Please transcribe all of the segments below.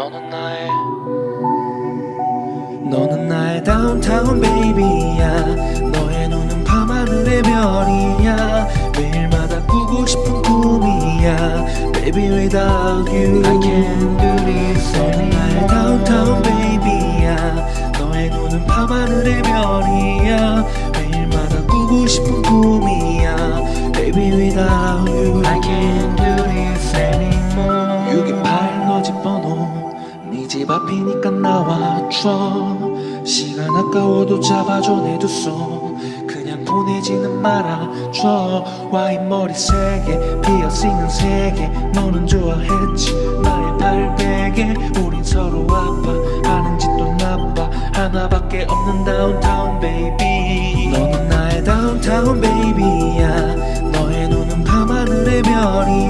너는 나의 너는 나의 다운타운 베이비야. 너의 눈은 밤하늘의 별이야. 매일마다 꾸고 싶은 꿈이야. Baby without you. I can't do this 너는 나의 다운타운 베이비야. 너의 눈은 밤하늘의 별이야. 매일마다 꾸고 싶은 꿈이야. Baby without you. I can't do this anymore. 628 너집 번 집 앞이니까 나와줘. 시간 아까워도 잡아줘 내 두 손. 그냥 보내지는 말아줘. 와인 머리색에 피어싱은 세개. 너는 좋아했지 나의 팔베개 우린 서로 아파 하는 짓도 나빠. 하나밖에 없는 downtown baby. 너는 나의 downtown baby야. 너의 눈은 밤하늘의 별이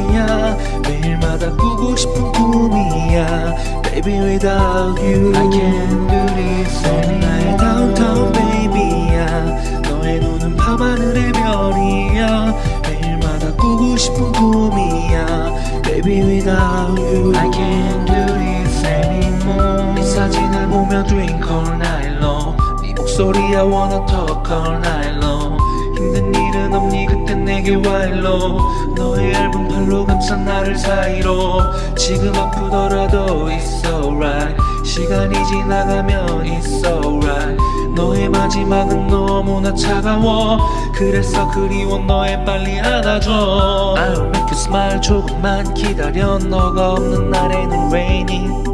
Baby without you I can't do this 너는 나의 downtown baby야 너의 눈은 밤하늘의 별이야 매일마다 꾸고 싶은 꿈이야 Baby without you I can't do this anymore 네 사진을 보며 drink all night long 네 목소리 I wanna talk all night long 힘든 일은 없니 그땐 내게 와일로 너의 얇은 감싼 나를 사이로. 지금 아프더라도 it's alright. 시간이 지나가면 it's alright. 너의 마지막은 너무나 차가워. 그래서 그리워 너의 빨리 안아줘. I'll make you smile. 조금만 기다려. 너가 없는 날에는 raining.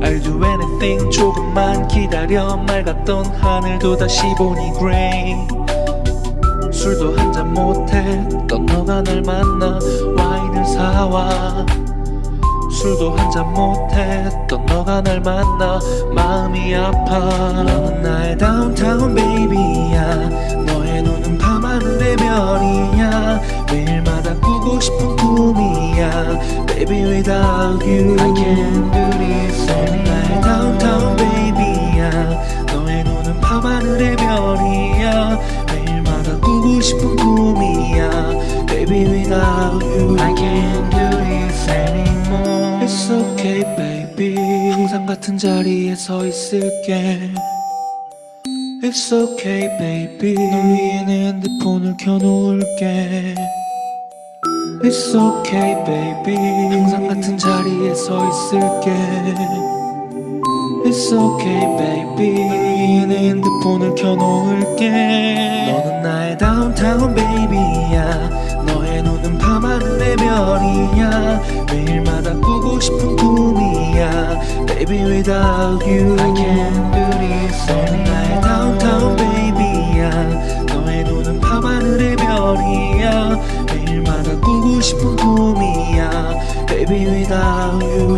I'll do anything. 조금만 기다려. 맑았던 하늘도 다시 보니 gray 술도 한잔 못했던 너가 날 만나 사와. 술도 한 잔 못했던 너가 날 만나 마음이 아파. 너는 나의 다운타운 베이비야. 너의 눈은 밤하늘의 별이야. 매일마다 꾸고 싶은 꿈이야. Baby without you. I can't do this 너는 나의 다운타운 베이비야. 너의 눈은 밤하늘의 별이야. 매일마다 꾸고 싶은 꿈이야. Baby without you. I can't okay baby. 항상 같은 자리에 서 있을게. It's okay baby. 널 위해 내 핸드폰을 켜놓을게. It's okay baby. 항상 같은 자리에 서 있을게 It's okay baby 내 핸드폰을 켜놓을게 너는 나의 downtown baby야 너의 눈은 밤하늘의 별이야 매일마다 꾸고 싶은 꿈이야 Baby without you I can't do this 너는 나의 downtown baby야 너의 눈은 밤하늘의 별이야 매일마다 꾸고 싶은 꿈이야 Baby without you